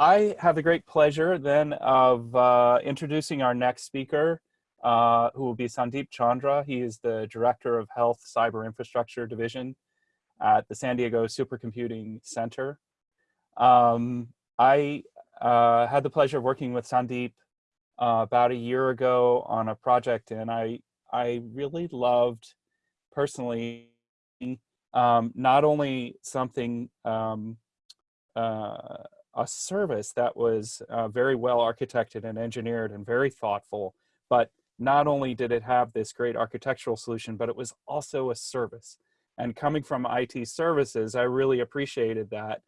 I have the great pleasure then of uh, introducing our next speaker, uh, who will be Sandeep Chandra. He is the Director of Health Cyber Infrastructure Division at the San Diego Supercomputing Center. Um, I uh, had the pleasure of working with Sandeep uh, about a year ago on a project, and I I really loved personally um, not only something um, uh, a service that was uh, very well architected and engineered and very thoughtful, but not only did it have this great architectural solution, but it was also a service. And coming from IT services, I really appreciated that.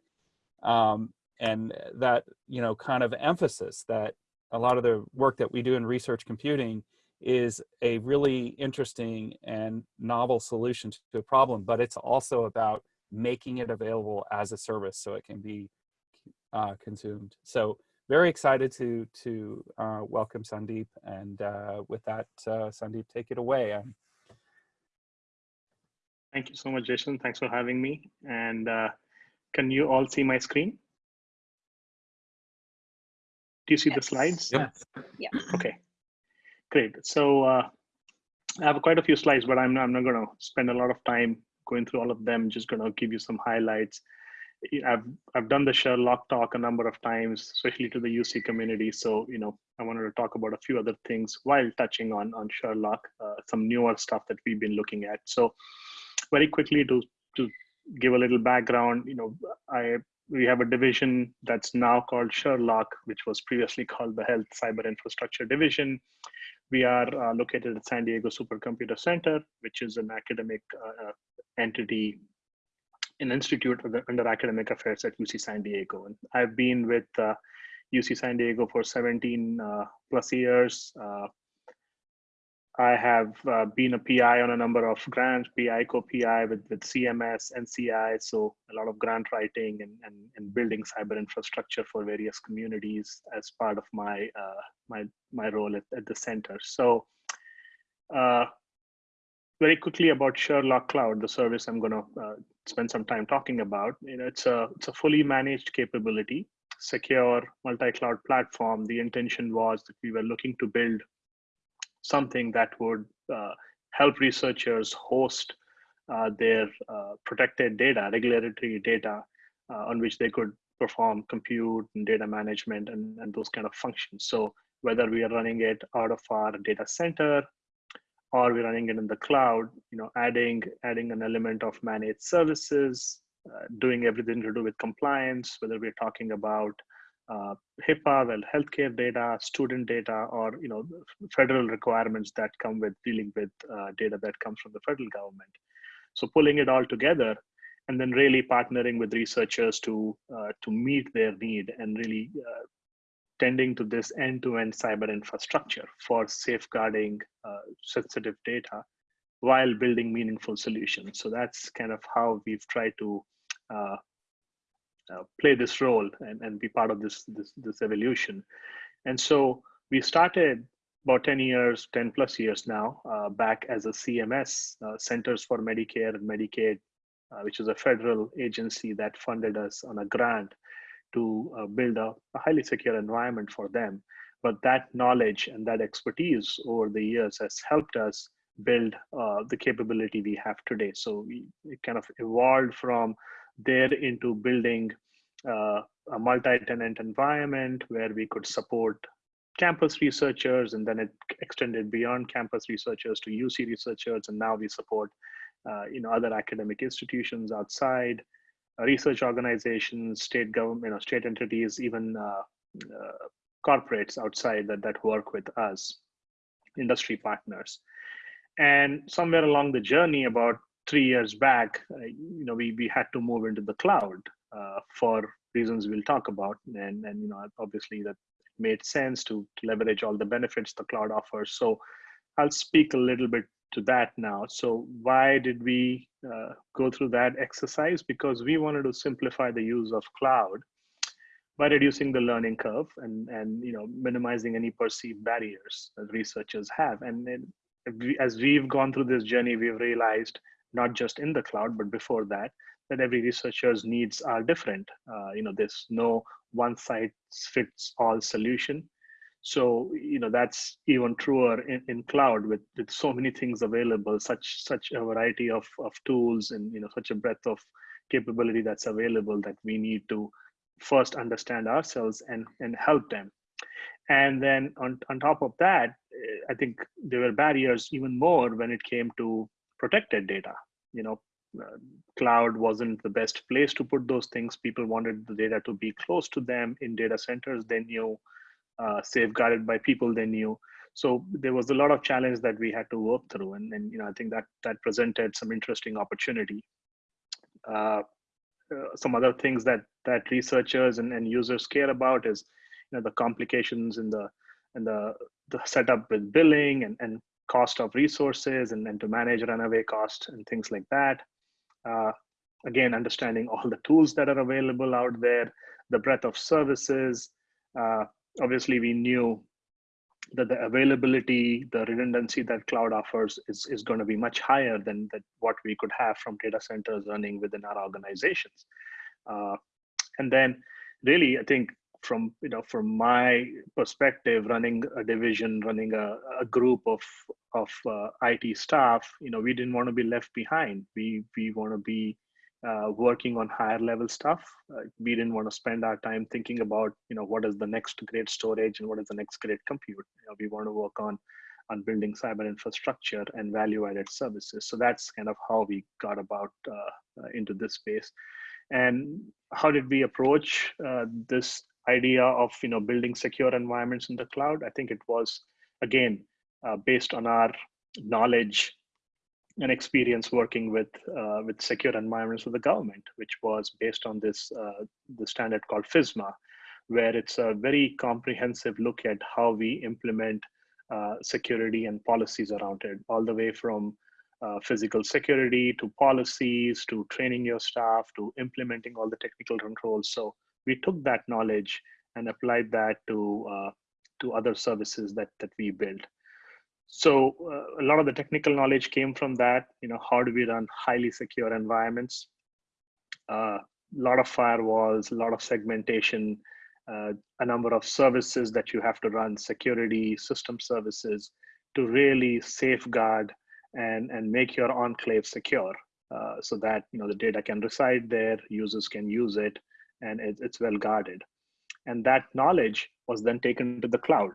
Um, and that, you know, kind of emphasis that a lot of the work that we do in research computing is a really interesting and novel solution to a problem, but it's also about making it available as a service so it can be uh, consumed. So very excited to to uh, welcome Sandeep, and uh, with that, uh, Sandeep, take it away. Thank you so much, Jason. Thanks for having me. And uh, can you all see my screen? Do you see yes. the slides? Yep. Yeah. Okay, great. So uh, I have quite a few slides, but I'm not, I'm not going to spend a lot of time going through all of them. Just going to give you some highlights. I've I've done the Sherlock talk a number of times, especially to the UC community. So you know, I wanted to talk about a few other things while touching on on Sherlock, uh, some newer stuff that we've been looking at. So very quickly to to give a little background, you know, I we have a division that's now called Sherlock, which was previously called the Health Cyber Infrastructure Division. We are uh, located at San Diego Supercomputer Center, which is an academic uh, uh entity an institute under academic affairs at UC San Diego. And I've been with uh, UC San Diego for 17 uh, plus years. Uh, I have uh, been a PI on a number of grants, PI, co-PI with, with CMS, NCI, so a lot of grant writing and, and, and building cyber infrastructure for various communities as part of my, uh, my, my role at, at the center. So uh, very quickly about Sherlock Cloud, the service I'm going to uh, spend some time talking about. You know, it's a it's a fully managed capability, secure multi-cloud platform. The intention was that we were looking to build something that would uh, help researchers host uh, their uh, protected data, regulatory data, uh, on which they could perform compute and data management and, and those kind of functions. So whether we are running it out of our data center or we're running it in the cloud, you know, adding adding an element of managed services, uh, doing everything to do with compliance, whether we're talking about uh, HIPAA, well, healthcare data, student data, or you know, federal requirements that come with dealing with uh, data that comes from the federal government. So pulling it all together, and then really partnering with researchers to uh, to meet their need and really uh, tending to this end-to-end cyber infrastructure for safeguarding uh, sensitive data while building meaningful solutions. So that's kind of how we've tried to uh, uh, play this role and, and be part of this, this, this evolution. And so we started about 10 years, 10 plus years now, uh, back as a CMS, uh, Centers for Medicare and Medicaid, uh, which is a federal agency that funded us on a grant to uh, build a, a, highly secure environment for them. But that knowledge and that expertise over the years has helped us build uh, the capability we have today. So we, we kind of evolved from there into building uh, a multi-tenant environment where we could support campus researchers and then it extended beyond campus researchers to UC researchers and now we support uh, you know other academic institutions outside research organizations, state government, you know, state entities, even uh, uh, corporates outside that, that work with us, industry partners. And somewhere along the journey, about three years back, uh, you know, we, we had to move into the cloud uh, for reasons we'll talk about. And, and you know, obviously that made sense to, to leverage all the benefits the cloud offers. So I'll speak a little bit to that now. So why did we uh, go through that exercise? Because we wanted to simplify the use of cloud by reducing the learning curve and, and you know minimizing any perceived barriers that researchers have. And we, as we've gone through this journey, we've realized not just in the cloud, but before that, that every researcher's needs are different. Uh, you know, there's no one size fits all solution. So you know that's even truer in, in cloud with, with so many things available, such such a variety of, of tools and you know such a breadth of capability that's available that we need to first understand ourselves and and help them. And then on, on top of that, eh, I think there were barriers even more when it came to protected data. You know, uh, cloud wasn't the best place to put those things. People wanted the data to be close to them in data centers they knew, uh, safeguarded by people they knew. So there was a lot of challenge that we had to work through, and, and you know I think that that presented some interesting opportunity. Uh, uh, some other things that that researchers and, and users care about is you know the complications in the and the the setup with billing and, and cost of resources and then to manage runaway cost and things like that uh, again, understanding all the tools that are available out there, the breadth of services. Uh, obviously, we knew that the availability, the redundancy that cloud offers is, is going to be much higher than that what we could have from data centers running within our organizations. Uh, and then really, I think from you know from my perspective running a division running a, a group of of uh, IT staff you know we didn't want to be left behind we we want to be uh, working on higher level stuff. Uh, we didn't want to spend our time thinking about you know what is the next great storage and what is the next great compute. You know, we want to work on on building cyber infrastructure and value added services. So that's kind of how we got about uh, uh, into this space. And how did we approach uh, this idea of you know building secure environments in the cloud? I think it was again uh, based on our knowledge and experience working with uh, with secure environments with the government which was based on this uh, the standard called FISMA where it's a very comprehensive look at how we implement uh, security and policies around it all the way from uh, physical security to policies to training your staff to implementing all the technical controls so we took that knowledge and applied that to uh, to other services that that we built. So uh, a lot of the technical knowledge came from that. You know, how do we run highly secure environments? A uh, lot of firewalls, a lot of segmentation, uh, a number of services that you have to run, security, system services, to really safeguard and and make your enclave secure, uh, so that you know the data can reside there, users can use it, and it, it's well guarded. And that knowledge was then taken to the cloud.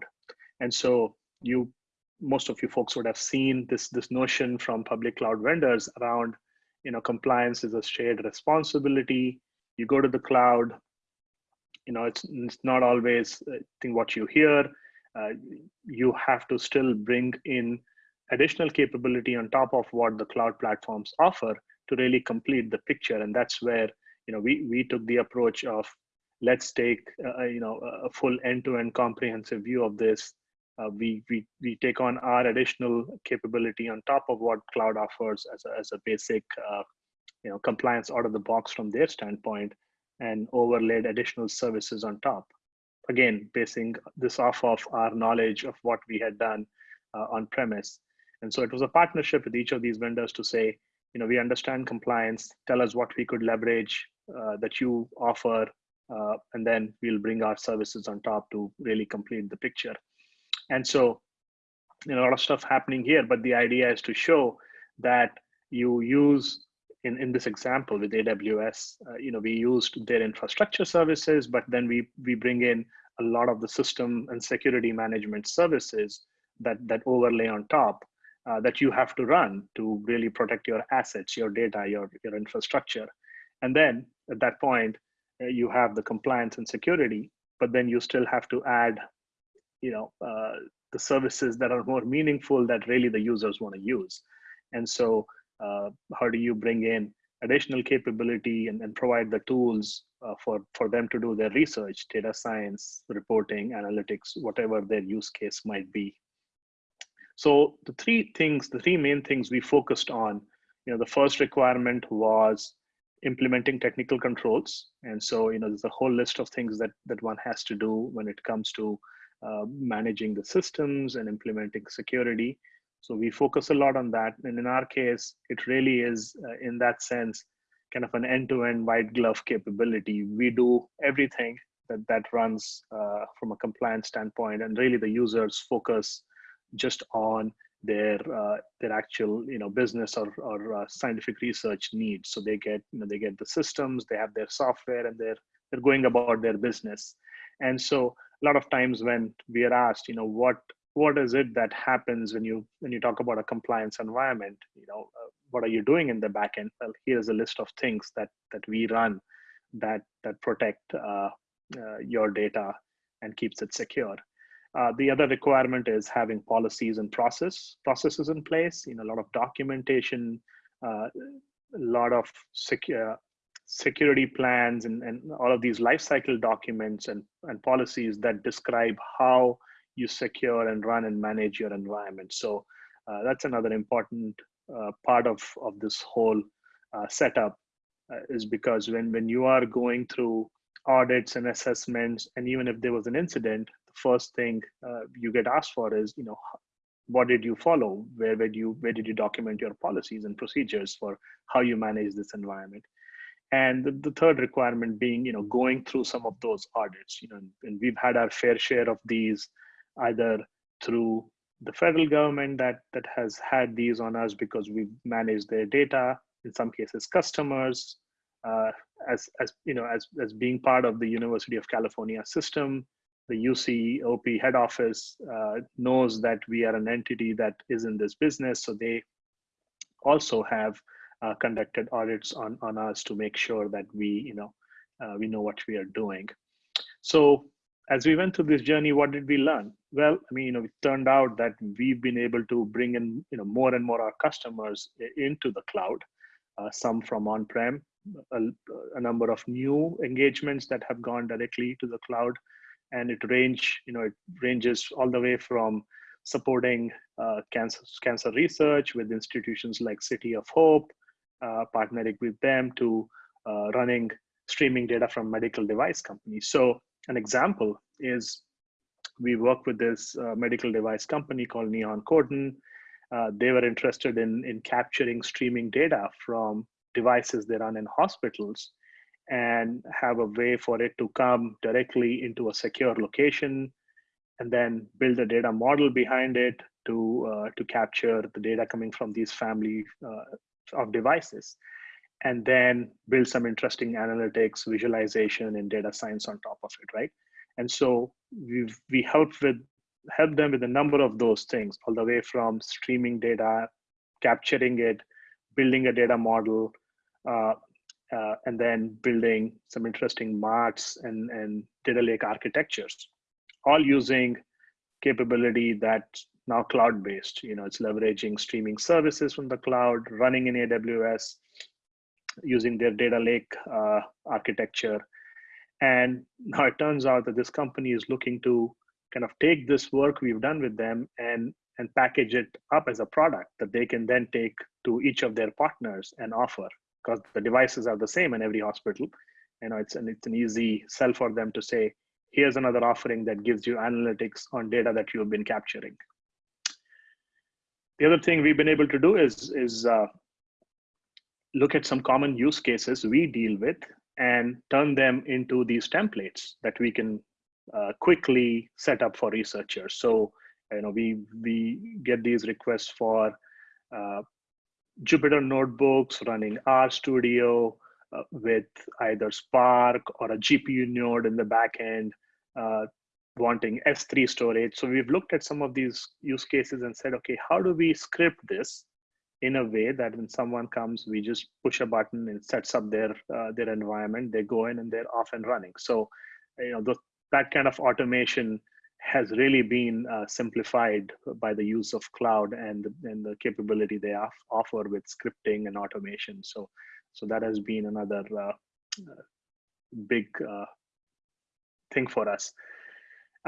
And so you, most of you folks would have seen this, this notion from public cloud vendors around, you know, compliance is a shared responsibility. You go to the cloud, you know, it's, it's not always I think what you hear. Uh, you have to still bring in additional capability on top of what the cloud platforms offer to really complete the picture. And that's where you know we we took the approach of let's take uh, you know a full end-to-end comprehensive view of this uh, we, we we take on our additional capability on top of what cloud offers as a, as a basic uh, you know compliance out of the box from their standpoint and overlaid additional services on top. Again basing this off of our knowledge of what we had done uh, on premise and so it was a partnership with each of these vendors to say you know we understand compliance. Tell us what we could leverage uh, that you offer, uh, and then we'll bring our services on top to really complete the picture. And so, you know, a lot of stuff happening here, but the idea is to show that you use in, in this example with AWS, uh, you know, we used their infrastructure services, but then we we bring in a lot of the system and security management services that that overlay on top uh, that you have to run to really protect your assets, your data, your your infrastructure. And then at that point, uh, you have the compliance and security, but then you still have to add, you know, uh, the services that are more meaningful that really the users want to use. And so uh, how do you bring in additional capability and, and provide the tools uh, for, for them to do their research, data science, reporting, analytics, whatever their use case might be. So the three things, the three main things we focused on, you know, the first requirement was implementing technical controls. And so, you know, there's a whole list of things that, that one has to do when it comes to uh, managing the systems and implementing security. So we focus a lot on that. And in our case, it really is uh, in that sense, kind of an end-to-end white glove capability. We do everything that that runs uh, from a compliance standpoint, and really the users focus just on their uh, their actual you know business or or uh, scientific research needs. So they get you know they get the systems, they have their software, and they're they're going about their business. And so a lot of times when we are asked, you know, what what is it that happens when you when you talk about a compliance environment? You know, uh, what are you doing in the backend? Well, here's a list of things that that we run that that protect uh, uh, your data and keeps it secure. Uh, the other requirement is having policies and process processes in place. You know, a lot of documentation, uh, a lot of secure security plans, and, and all of these lifecycle documents and, and policies that describe how you secure and run and manage your environment. So uh, that's another important uh, part of of this whole uh, setup uh, is because when when you are going through audits and assessments, and even if there was an incident, the first thing uh, you get asked for is, you know, what did you follow? Where did you where did you document your policies and procedures for how you manage this environment? And the, the third requirement being, you know, going through some of those audits. You know, and we've had our fair share of these, either through the federal government that that has had these on us because we've managed their data. In some cases, customers, uh, as as you know, as as being part of the University of California system, the UC OP head office uh, knows that we are an entity that is in this business. So they also have uh, conducted audits on, on us to make sure that we, you know, uh, we know what we are doing. So as we went through this journey, what did we learn? Well, I mean, you know, it turned out that we've been able to bring in, you know, more and more our customers into the cloud, uh, some from on-prem, a, a number of new engagements that have gone directly to the cloud, and it range you know it ranges all the way from supporting uh, cancer cancer research with institutions like City of Hope, partnering with them to uh, running streaming data from medical device companies. So an example is we work with this uh, medical device company called Nihon Kohden. Uh, they were interested in in capturing streaming data from devices they run in hospitals and have a way for it to come directly into a secure location and then build a data model behind it to uh, to capture the data coming from these family uh, of devices and then build some interesting analytics visualization and data science on top of it right? And so we've we help with help them with a number of those things all the way from streaming data capturing it building a data model uh, uh, and then building some interesting marts and, and data lake architectures, all using capability that's now cloud-based. You know, it's leveraging streaming services from the cloud, running in AWS, using their data lake uh, architecture. And now it turns out that this company is looking to kind of take this work we've done with them and and package it up as a product that they can then take to each of their partners and offer because the devices are the same in every hospital. You know, it's an, it's an easy sell for them to say, here's another offering that gives you analytics on data that you've been capturing. The other thing we've been able to do is, is uh, look at some common use cases we deal with and turn them into these templates that we can uh, quickly set up for researchers. So, you know, we, we get these requests for uh, Jupyter notebooks running RStudio uh, with either Spark or a GPU node in the backend, uh, wanting S3 storage. So we've looked at some of these use cases and said, okay, how do we script this in a way that when someone comes, we just push a button and sets up their uh, their environment. They go in and they're off and running. So, you know, that kind of automation has really been uh, simplified by the use of cloud and, and the capability they offer with scripting and automation. So, so that has been another uh, uh big uh, thing for us.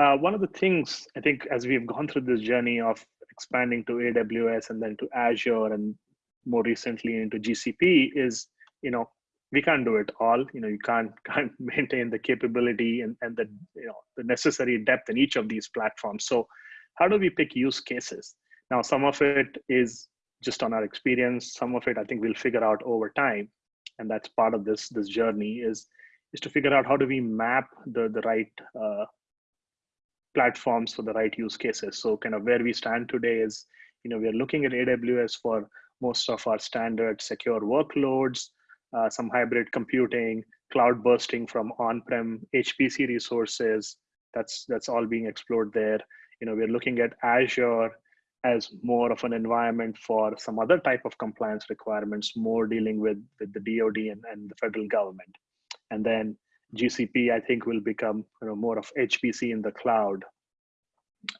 Uh, one of the things I think as we've gone through this journey of expanding to AWS and then to Azure and more recently into GCP is, you know, we can't do it all. You know you can't can't maintain the capability and, and the you know the necessary depth in each of these platforms. So how do we pick use cases? Now some of it is just on our experience. Some of it i think we'll figure out over time. And that's part of this this journey is is to figure out how do we map the the right uh, platforms for the right use cases. So kind of where we stand today is, you know, we are looking at AWS for most of our standard secure workloads, uh, some hybrid computing, cloud bursting from on-prem HPC resources. That's that's all being explored there. You know, we're looking at Azure as more of an environment for some other type of compliance requirements, more dealing with, with the DoD and, and the federal government. And then GCP, I think, will become you know, more of HPC in the cloud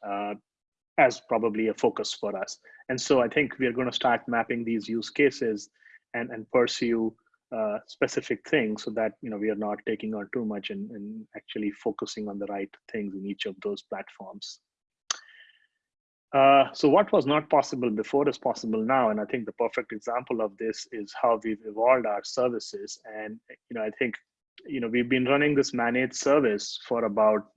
uh, as probably a focus for us. And so I think we're going to start mapping these use cases and, and pursue uh, specific things so that you know we are not taking on too much and, and actually focusing on the right things in each of those platforms. Uh, so what was not possible before is possible now, and I think the perfect example of this is how we've evolved our services. And you know, I think you know we've been running this managed service for about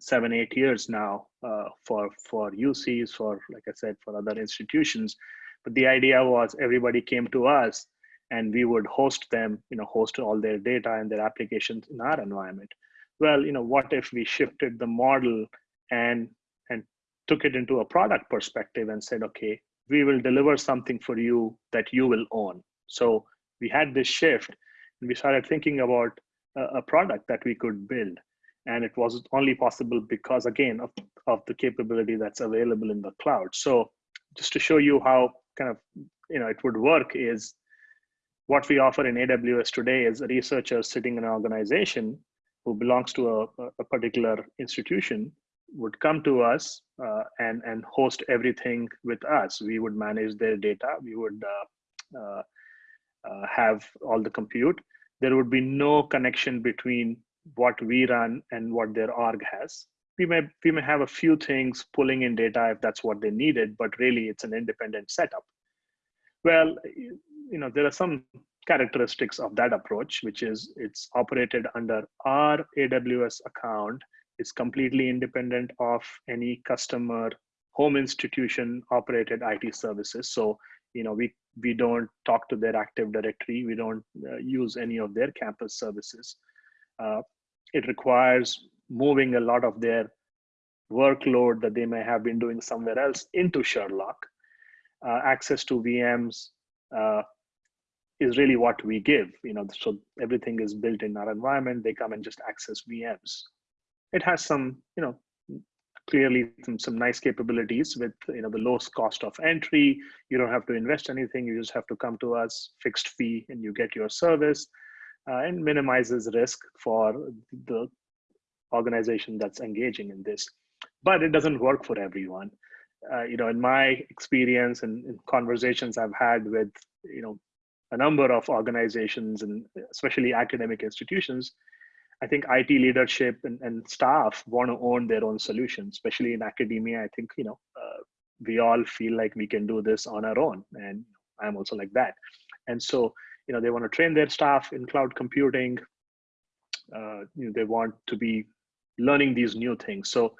seven eight years now uh, for for UCs for like I said for other institutions. But the idea was everybody came to us and we would host them you know host all their data and their applications in our environment. Well you know what if we shifted the model and and took it into a product perspective and said okay we will deliver something for you that you will own. So we had this shift and we started thinking about a, a product that we could build. And it was only possible because again of, of the capability that's available in the cloud. So just to show you how kind of you know it would work is what we offer in aws today is a researcher sitting in an organization who belongs to a, a particular institution would come to us uh, and and host everything with us. We would manage their data. We would uh, uh, uh have all the compute there would be no connection between what we run and what their org has. We may we may have a few things pulling in data if that's what they needed, but really it's an independent setup. Well, you know there are some characteristics of that approach, which is it's operated under our AWS account. It's completely independent of any customer home institution operated IT services. So you know we we don't talk to their active directory we don't uh, use any of their campus services uh, it requires moving a lot of their workload that they may have been doing somewhere else into Sherlock. Uh, access to VMs uh, is really what we give. You know, so everything is built in our environment. They come and just access VMs. It has some, you know, clearly some, some nice capabilities with you know the lowest cost of entry. You don't have to invest anything. You just have to come to us, fixed fee, and you get your service uh, and minimizes risk for the organization that's engaging in this. But it doesn't work for everyone. Uh, you know, in my experience and in conversations I've had with, you know, a number of organizations and especially academic institutions, I think IT leadership and, and staff want to own their own solutions, especially in academia. I think, you know, uh, we all feel like we can do this on our own. And I'm also like that. And so you know they want to train their staff in cloud computing uh, you know, they want to be learning these new things so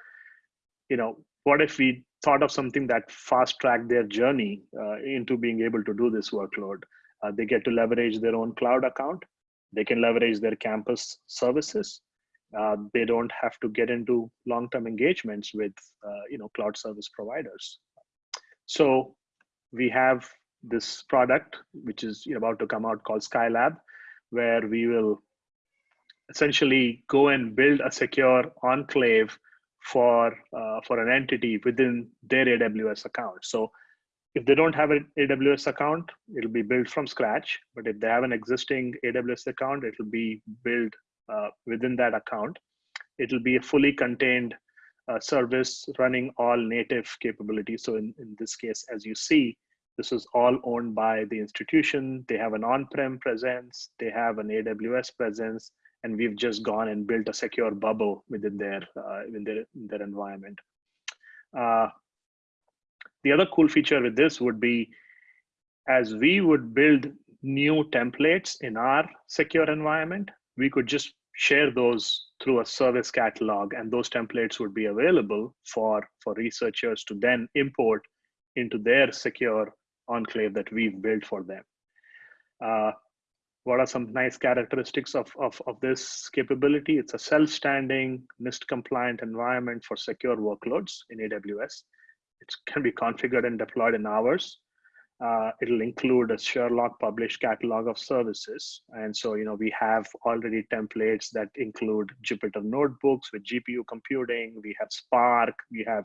you know what if we thought of something that fast tracked their journey uh, into being able to do this workload uh, they get to leverage their own cloud account they can leverage their campus services uh, they don't have to get into long-term engagements with uh, you know cloud service providers so we have this product, which is about to come out called Skylab, where we will essentially go and build a secure enclave for uh, for an entity within their AWS account. So if they don't have an AWS account, it'll be built from scratch. But if they have an existing AWS account, it'll be built uh, within that account. It'll be a fully contained uh, service running all native capabilities. So in, in this case, as you see, this is all owned by the institution. They have an on-prem presence, they have an AWS presence, and we've just gone and built a secure bubble within their uh, in their their environment. Uh, the other cool feature with this would be, as we would build new templates in our secure environment, we could just share those through a service catalog, and those templates would be available for for researchers to then import into their secure enclave that we've built for them. Uh, what are some nice characteristics of, of, of this capability? It's a self-standing, NIST compliant environment for secure workloads in AWS. It can be configured and deployed in hours. Uh, it'll include a Sherlock published catalog of services. And so, you know, we have already templates that include Jupyter notebooks with GPU computing. We have Spark. We have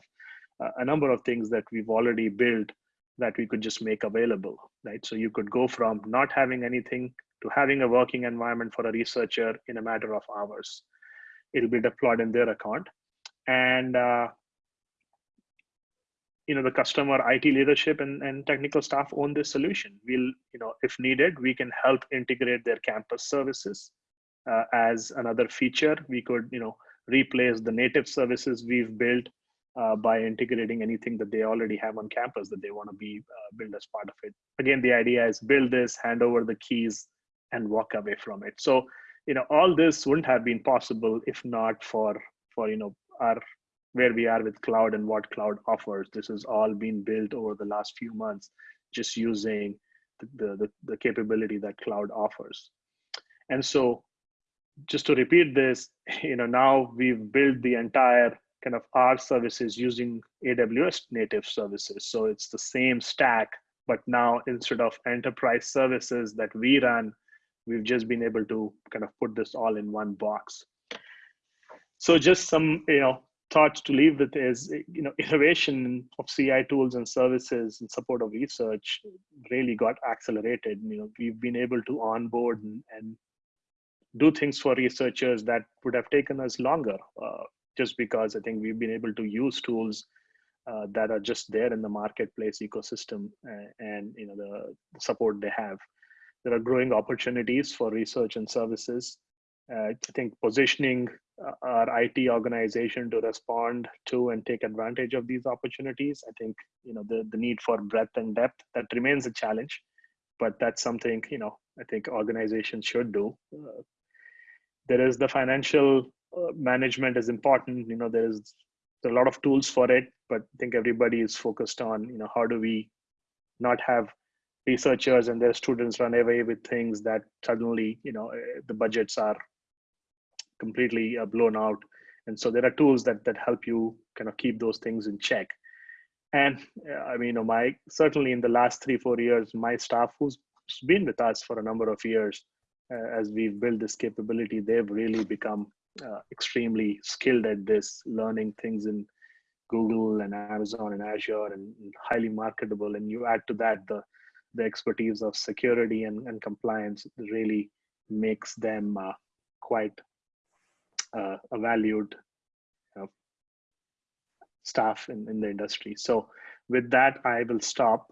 uh, a number of things that we've already built that we could just make available, right? So you could go from not having anything to having a working environment for a researcher in a matter of hours. It'll be deployed in their account. And uh, you know the customer IT leadership and, and technical staff own this solution. We'll, you know, if needed, we can help integrate their campus services uh, as another feature. We could, you know, replace the native services we've built uh, by integrating anything that they already have on campus that they want to be uh, built as part of it. Again, the idea is build this, hand over the keys, and walk away from it. So, you know, all this wouldn't have been possible if not for for you know our where we are with cloud and what cloud offers. This has all been built over the last few months, just using the, the, the capability that cloud offers. And so just to repeat this, you know, now we've built the entire kind of our services using AWS native services. So it's the same stack, but now instead of enterprise services that we run, we've just been able to kind of put this all in one box. So just some, you know, thoughts to leave with is, you know, innovation of CI tools and services in support of research really got accelerated. You know, we've been able to onboard and, and do things for researchers that would have taken us longer, uh, just because I think we've been able to use tools uh, that are just there in the marketplace ecosystem and, and you know the support they have there are growing opportunities for research and services. Uh, I think positioning uh, our IT organization to respond to and take advantage of these opportunities. I think you know the, the need for breadth and depth that remains a challenge, but that's something you know I think organizations should do. Uh, there is the financial uh, management is important. You know there is a lot of tools for it, but I think everybody is focused on you know how do we not have researchers and their students run away with things that suddenly, you know, eh, the budgets are completely uh, blown out. And so there are tools that that help you kind of keep those things in check. And uh, I mean, you know, my certainly in the last three four years, my staff who's been with us for a number of years, uh, as we've built this capability, they've really become uh, extremely skilled at this, learning things in Google and Amazon and Azure, and, and highly marketable. And you add to that the the expertise of security and, and compliance really makes them uh, quite uh, a valued staff in, in the industry. So with that, I will stop